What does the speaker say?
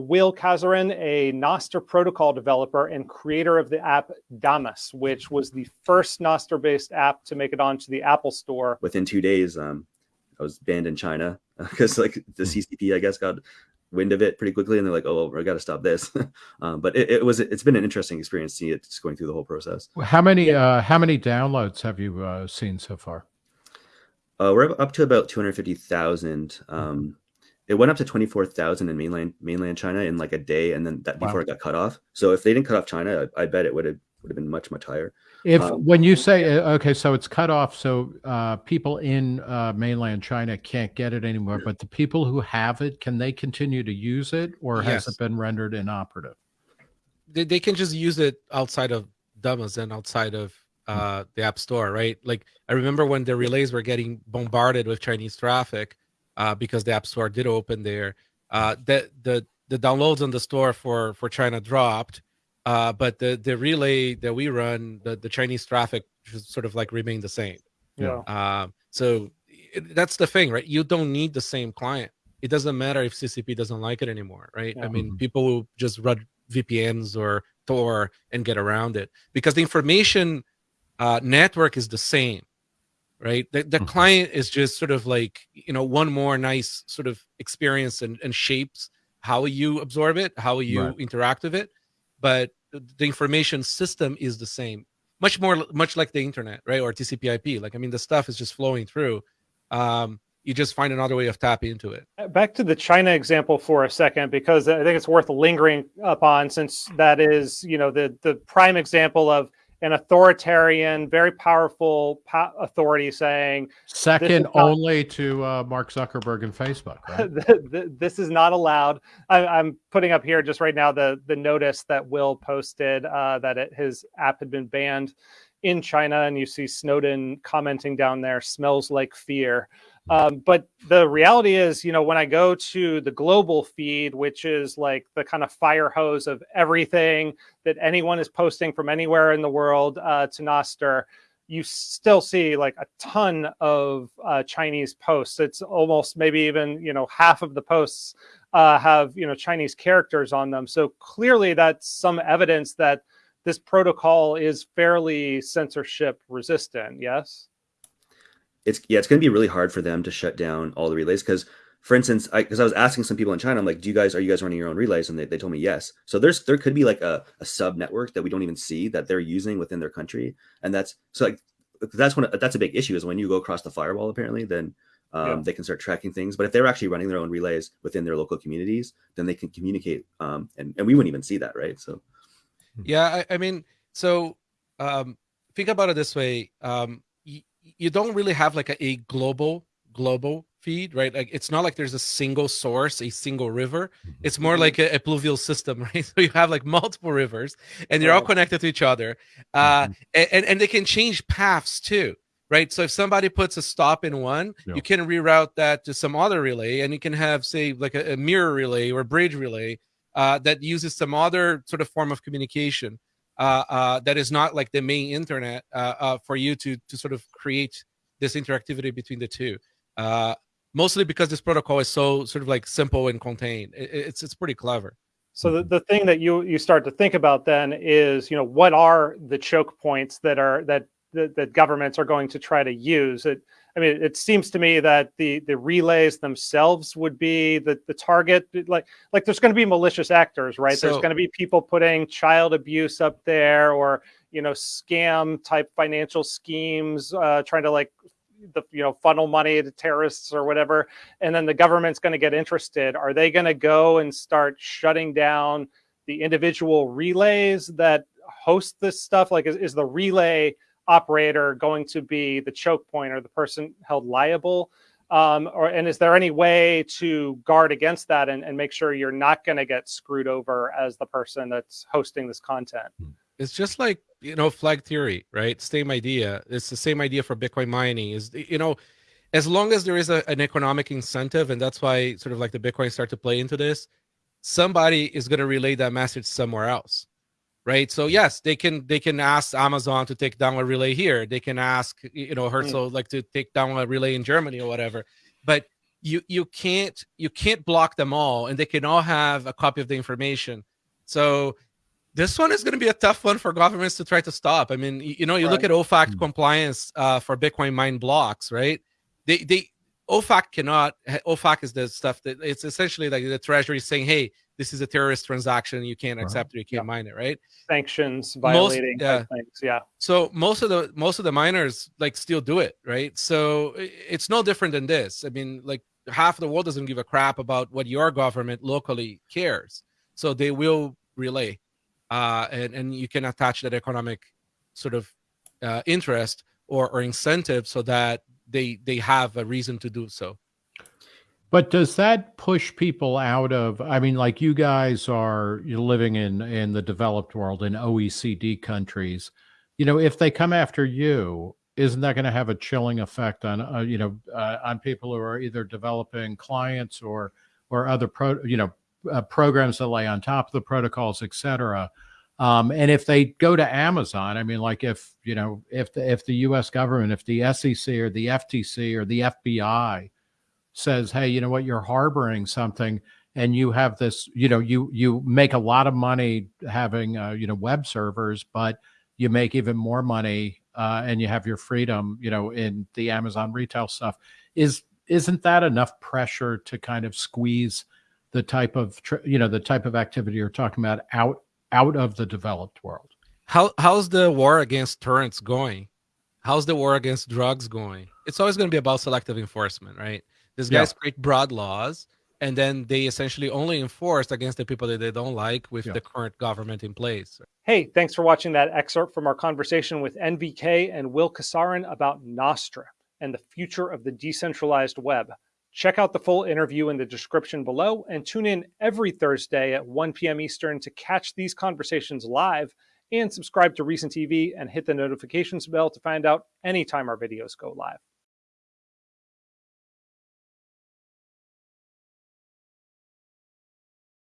Will Casarin, a Nostr protocol developer and creator of the app Damus, which was the first Nostr-based app to make it onto the Apple Store. Within two days, um, I was banned in China because like the hmm. CCP, I guess, got wind of it pretty quickly, and they're like, "Oh, I got to stop this." um, but it, it, was it's been an interesting experience seeing it just going through the whole process. How many uh, how many downloads have you uh, seen so far? Uh, we're up to about two hundred fifty thousand. Um, it went up to 24,000 in mainland mainland China in like a day and then that before wow. it got cut off. So if they didn't cut off China, I, I bet it would have would have been much much higher. If um, when you say uh, okay, so it's cut off, so uh, people in uh, mainland China can't get it anymore, yeah. but the people who have it, can they continue to use it, or yes. has it been rendered inoperative? They, they can just use it outside of Damus and outside of uh, the App Store, right? Like I remember when the relays were getting bombarded with Chinese traffic uh, because the App Store did open there. Uh, the the the downloads on the store for for China dropped, uh, but the the relay that we run, the the Chinese traffic just sort of like remained the same. Yeah. Um, so it, that's the thing, right? You don't need the same client. It doesn't matter if CCP doesn't like it anymore, right? Yeah. I mean, mm-hmm. people will just run VPNs or Tor and get around it because the information uh, network is the same right? The, the mm-hmm. client is just sort of like you know one more nice sort of experience and, and shapes how you absorb it how you right. interact with it. But the information system is the same much more much like the internet right or tcp ip like i mean the stuff is just flowing through. Um, you just find another way of tapping into it. Uh, back to the china example for a second because i think it's worth lingering upon since that is you know the the prime example of an authoritarian, very powerful po- authority saying second only to uh, Mark Zuckerberg and Facebook. Right? this is not allowed. I, am putting up here just right now the the notice that Will posted uh, that it, his app had been banned in China, and you see Snowden commenting down there. Smells like fear. Um, but the reality is, you know, when I go to the global feed, which is like the kind of fire hose of everything that anyone is posting from anywhere in the world uh, to Nostr, you still see like a ton of uh, Chinese posts. It's almost maybe even, you know, half of the posts uh, have, you know, Chinese characters on them. So clearly that's some evidence that this protocol is fairly censorship resistant. Yes it's yeah, it's going to be really hard for them to shut down all the relays because, for instance, I because I was asking some people in China, I'm like, do you guys are you guys running your own relays? And they, they told me yes. So there's there could be like a, a sub network that we don't even see that they're using within their country, and that's so like that's one that's a big issue is when you go across the firewall apparently then um, yeah. they can start tracking things but if they're actually running their own relays within their local communities then they can communicate um, and, and we wouldn't even see that right so yeah i, I mean so um, think about it this way um, you don't really have like a, a global global feed, right? Like it's not like there's a single source, a single river. Mm-hmm. It's more like a, a pluvial system, right? So you have like multiple rivers, and they're all connected to each other, uh, mm-hmm. and and they can change paths too, right? So if somebody puts a stop in one, yeah. you can reroute that to some other relay, and you can have say like a, a mirror relay or a bridge relay uh, that uses some other sort of form of communication that is not like the main internet uh, uh, for you to to sort of create this interactivity between the two. Uh, mostly because this protocol is so sort of like simple and contained. It, it's it's pretty clever. So the, the thing that you you start to think about then is you know what are the choke points that are that that, that governments are going to try to use it I mean, it seems to me that the the relays themselves would be the the target. Like like there's going to be malicious actors, right? So, there's going to be people putting child abuse up there, or you know, scam type financial schemes, uh, trying to like the you know funnel money to terrorists or whatever. And then the government's going to get interested. Are they going to go and start shutting down the individual relays that host this stuff? Like, is, is the relay operator going to be the choke point or the person held liable? Um, or and is there any way to guard against that and, and make sure you're not going to get screwed over as the person that's hosting this content? Hmm. It's just like you know flag theory, right? Same idea. It's the same idea for Bitcoin mining. Is you know, as long as there is a, an economic incentive, and that's why sort of like the Bitcoin start to play into this, somebody is going to relay that message somewhere else right so yes they can they can ask amazon to take down a relay here they can ask you know hertz mm. like to take down a relay in germany or whatever but you you can't you can't block them all, and they can all have a copy of the information. So this one is going to be a tough one for governments to try to stop. I mean, you know, you right. look at OFAC mm-hmm. compliance uh, for Bitcoin mine blocks, right? They they OFAC cannot. OFAC is the stuff that it's essentially like the Treasury saying, "Hey, this is a terrorist transaction. You can't accept it. You can't yeah. mine it, right?" Sanctions violating most, yeah. things. Yeah. So most of the most of the miners like still do it, right? So it's no different than this. I mean, like half the world doesn't give a crap about what your government locally cares, so they will relay, uh, and and you can attach that economic sort of uh, interest or or incentive so that they they have a reason to do so. But does that push people out of? I mean, like you guys are you're living in in the developed world in OECD countries. You know, if they come after you, isn't that going to have a chilling effect on uh, you know uh, on people who are either developing clients or or other pro you know uh, programs that lay on top of the protocols, et cetera? Um, and if they go to Amazon, I mean, like if you know, if the if the U.S. government, if the SEC or the FTC or the FBI says, "Hey, you know what? You're harboring something," and you have this, you know, you you make a lot of money having, uh, you know, web servers, but you make even more money, uh, and you have your freedom, you know, in the Amazon retail stuff. Is isn't that enough pressure to kind of squeeze the type of, you know, the type of activity you're talking about out out of the developed world. How how's the war against torrents going? How's the war against drugs going? It's always going to be about selective enforcement, right? These guys yeah. create broad laws and then they essentially only enforce against the people that they don't like with yeah. the current government in place. Hey, thanks for watching that excerpt from our conversation with NVK and Will Casarin about Nostr and the future of the decentralized web. Check out the full interview in the description below and tune in every Thursday at 1 p.m. Eastern to catch these conversations live and subscribe to Reason TV and hit the notifications bell to find out anytime our videos go live.